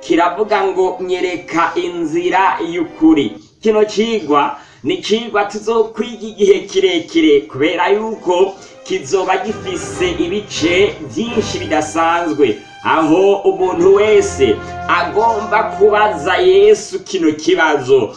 kiravuga ngo nyereka inzira y'ukuri kino cigwa ni cigwa tuzokwiga igihe kirekire kubera yuko kizoba gifise ibice byinshi bidasanzwe aho umuntu wese agomba kubaza yesu kino kibazo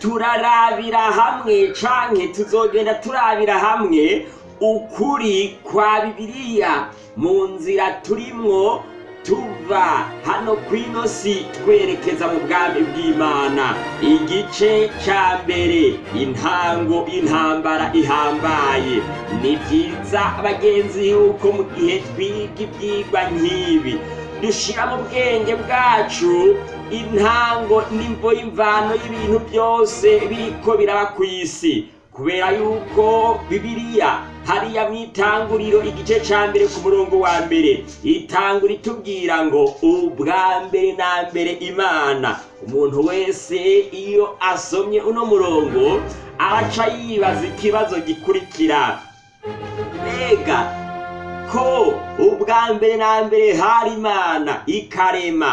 turarabira hamwe canke tuzogenda turabira hamwe ukuri kwa bibiliya mu nzira turimwo tuva hano ku ino twerekeza mu bwami bw'imana igice cya mbere intango intambara ihambaye ni byiza abagenzi yuko mu gihe twiga ibyigwa nk'ibi dushyira mu bwenge bwacu intango n'imvo y'imvano y'ibintu byose biriko biraba ku isi kubera yuko bibiliya hariya mwitanguriro igice cya mbere ku murongo wa mbere itangura itubwira ngo ubwa mbere na mbere imana umuntu wese iyo asomye uno murongo araca yibaza ikibazo gikurikira mbega ko ubwa mbere na mbere hari imana ikarema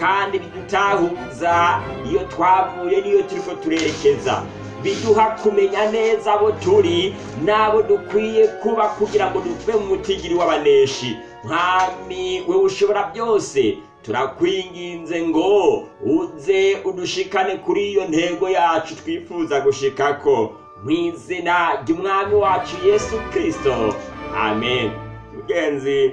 kandi bidutahuza iyo twavuye n'iyo turiko turerekeza biduha kumenya neza abo turi n'abo dukwiye kuba kugira ngo duve mu mutigiri w'abaneshi mwami we ushobora byose turakwinginze ngo uze udushikane kuri iyo ntego yacu twifuza gushikako mu izina ry'umwami wacu yesu kirisito amen mugenzi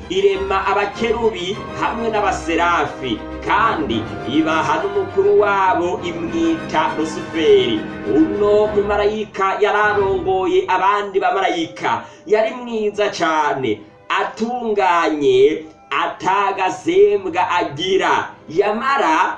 irema abakerubi hamwe n'abaserafi kandi ibaha n'umukuru wabo imwita rusuferi uno mumarayika yararongoye abandi bamarayika yari mwiza cyane atunganye ataga atagasembwa agira yamara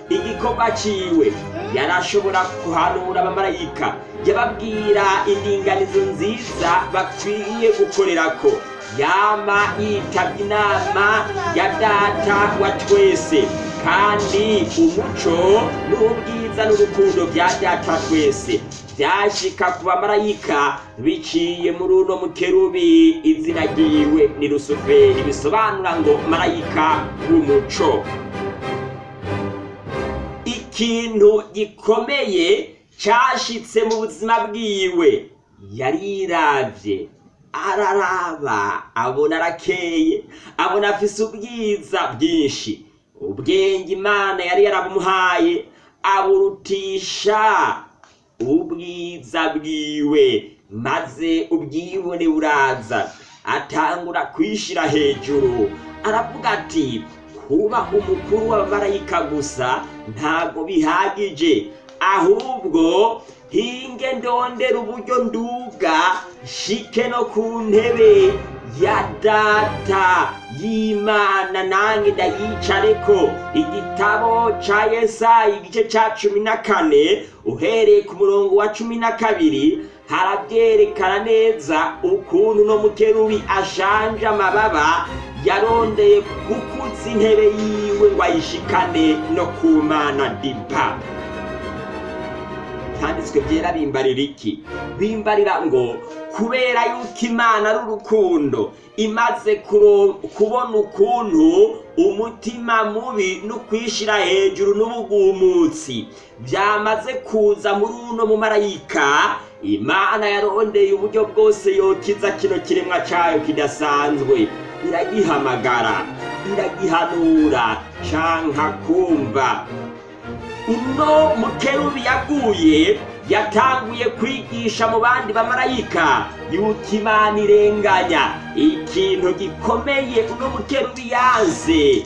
igikorwa cyiwe yarashobora kuhanura abamarayika yababwira indinganizo nziza bakwiye gukorera ko yama yitabye inama ya data wa twese kandi umuco n'ubwiza n'urukundo bya data twese byashika ku bamarayika biciye muri uno mukerubi izina ryiwe ni rusuferi bisobanura ngo marayika w'umuco ikintu gikomeye cyashitse mu buzima bwiwe yarirabye araraba abona arakeye abona afise ubwiza bwinshi ubwenge imana yari yarabumuhaye aburutisha ubwiza bwiwe maze ubwibone buraza atangura kwishyira hejuru aravuga ati kubaha umukuru w'abamarayika gusa ntabwo bihagije ahubwo hinge ndondera uburyo nduga shike no ku ntebe ya data y'imana nange ndayicareko igitabo ca yesayi igice ca cumi na kane uhereye ku murongo wa cumi na kabiri harabyerekana neza ukuntu no mukerubi ashanje amababa yarondeye gukuza intebe yiwe ngo ayishikane no kumana dipa Ibyanditswe byera bimbarira iki bimbarira ngo kubera yuko imana ari urukundo imaze kubona ukuntu umutima mubi no kwishyira hejuru n'ubugumutsi byamaze kuza muri uno mumarayika imana yarondeye uburyo bwose yokiza kino kiremwa cyayo kidasanzwe iragihamagara iragihanura canka kumva uno mukerubi yaguye yatanguye kwigisha mu bandi bamarayika yuko irenganya ikintu gikomeye uno mukerubi yanze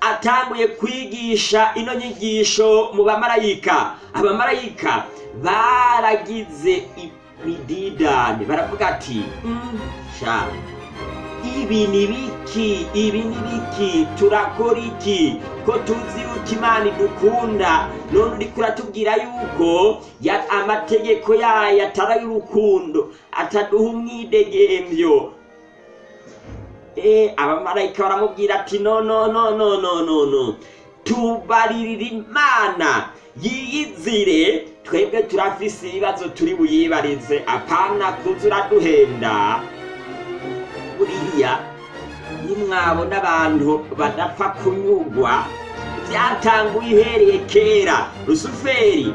atanguye kwigisha ino nyigisho mu bamarayika abamarayika baragize imididane baravuga ati mm, sha ibi ni turakora iki ko tuzi yuko imana idukunda none uri kuratubwira yuko amategeko yayo atari ay'urukundo ataduha umwidegemvyo eh, abamarayika baramubwira ati no no no no no no no tubaririra imana yiyizire twebwe turafise ibibazo turi buyibarize apana kuza uraduhenda kuriya iyo mwabona abantu badapfa kunyugwa byatanguye ihereye kera rusuferi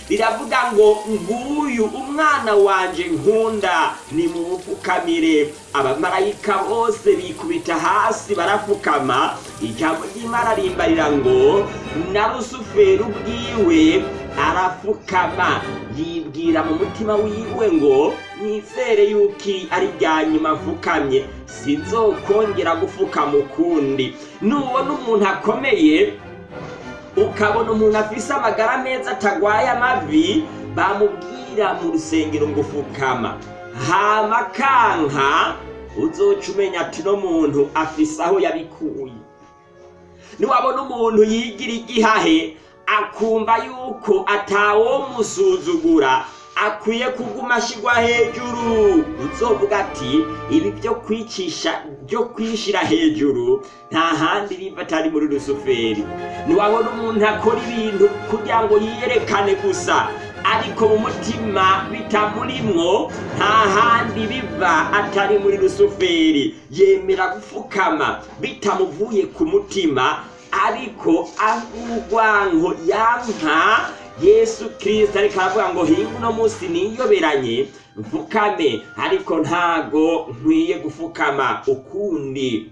riravuga ngo nguyu umwana wanjye nkunda ni mu bupfukamire abamarayika bose bikubita hasi barapfukama ijambo ry'imana rimbarira ngo na rusuferi ubwiwe arafukama yibwira mu mutima wiwe ngo nizere yuko ari bya nyuma mfukamye sinzokongera gufukama ukundi nubona umuntu akomeye ukabona umuntu afise amagara meza atagwaye amavi bamubwira mu rusengero ngo fukama hama kanka uzoca umenya ati no muntu afise aho yabikuye niwabona umuntu yigira igihahe akumva yuko atawo atawomusuzugura akwiye kuguma ashyirwa hejuru uzovuga ati ibi byo kwicisha byo kwishyira hejuru nta handi biva atari muri rusuferi ntiwabona umuntu akora ibintu kugira ngo yiyerekane gusa ariko mu mutima bitamurimwo nta handi biva atari muri rusuferi yemera gupfukama bitamuvuye ku mutima ariko urwango yampa yesu kirisita ariko aravuga ngo hinga uno munsi niyoberanye mfukame ariko ntago nkwiye gufukama ukundi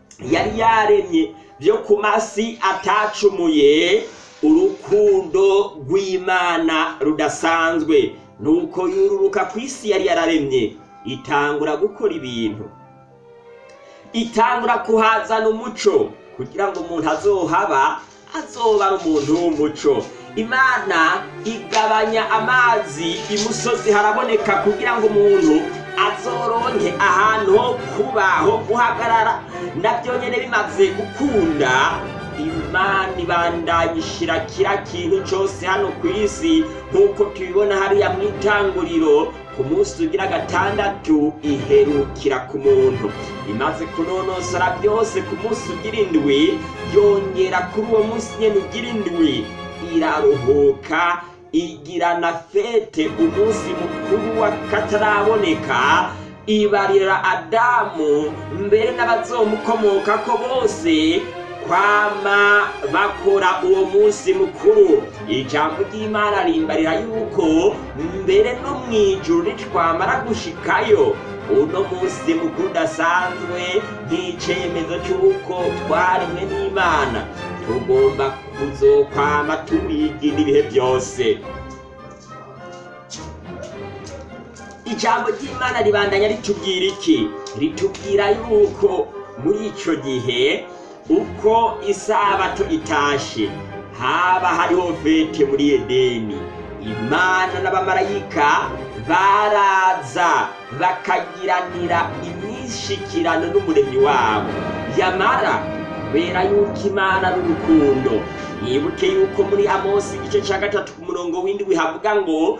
yari yaremye byo ku masi atacumuye urukundo rw'imana rudasanzwe nuko yururuka ku isi yari yararemye itangura gukora ibintu itangura kuhazana umuco kugira ngo umuntu azohaba umuntu w’umuco imana igabanya amazi imusozi haraboneka kugira ngo umuntu azoronke ahantu ho kuba ho guhagarara nabyo nyine bimaze gukunda imana ibandanya ishyira kiriya kintu cyose hano ku isi nk'uko tubibona hariya mu itanguriro ku ugira gatandatu iherukira ku muntu imaze kunonosora byose ku munsi ugira indwi yongera kuri uwo munsi nyine ugira indwi iraruhuka igira na fete umunsi mukuru w'akataraboneka ibarira adamu mbere n'abazomukomoka ko bose kwama bakora uwo munsi mukuru ijambo ry'imana rimbarira yuko mbere no mu ijoro ntitwamara gushikayo uno munsi mukuru udasanzwe nk'icyemezo cy'uko twaremwe n'imana tugomba kuzokwama tubigira ibihe byose ijambo ry'imana ribandanya ritubwira iki ritubwira yuko muri icyo gihe uko isabato itashe haba hariho fete muri edeni imana n'abamarayika baraza bakagiranira imyishikirano n'umuremyi wabo yamara kubera yuko imana n'urukundo mwibuke yuko muri amosi igice cya gatatu ku murongo w'indwi havuga ngo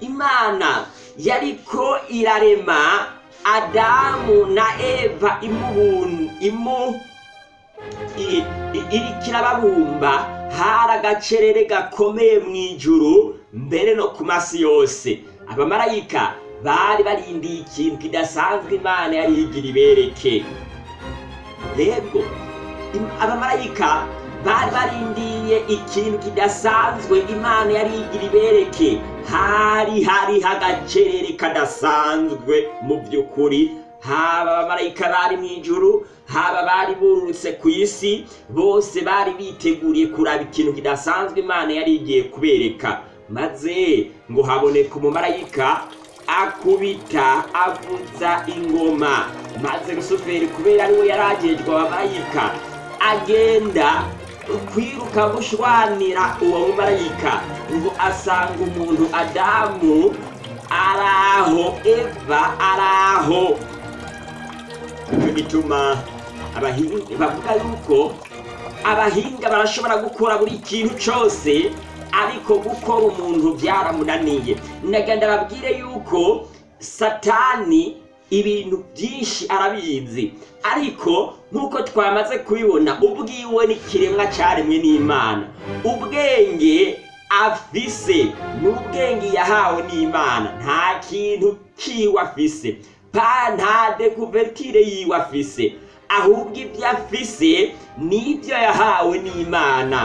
imana yariko irarema adamu na eva imuhunga imu iri kirababumba hari agacerere gakomeye mu ijuru mbere no ku masi yose abamarayika bari barindiye ikintu kidasanzwe imana yari yigira ibereke rero abamarayika bari barindiye ikintu kidasanzwe imana yari yigira ibereke hari hari hagacerere kadasanzwe mu by'ukuri haba abamarayika bari mu ijuru haba bari burutse ku isi bose bari biteguriye kuraba ikintu kidasanzwe imana yari igiye kubereka maze ngo haboneka umumarayika akubita avuza ingoma maze rusuferi kubera ariwe yaragejwe abamarayika agenda kwiruka gushwanira uwo mumarayika ngo asanga umuntu adamu araho eva araho bituma abahinzi bavuga yuko abahinga barashobora gukora buri kintu cyose ariko gukora umuntu byaramunaniye nagenda babwire yuko satani ibintu byinshi arabizi ariko nk'uko twamaze kubibona ubwiwe n'ikiremwa cyaremwe n'imana ubwenge afise ni ubwenge yahawe n'imana nta kintu kiwe afise nta decuvertire yiwe afise ahubwo ibyo afise n'ibyo yahawe n'imana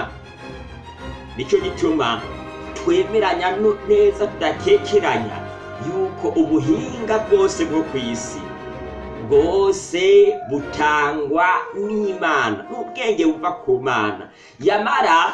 nicyo gituma twemeranya neza tudakekeranya yuko ubuhinga bwose bwo ku isi bwose butangwa n'imana n'ubwenge buva ku mana yamara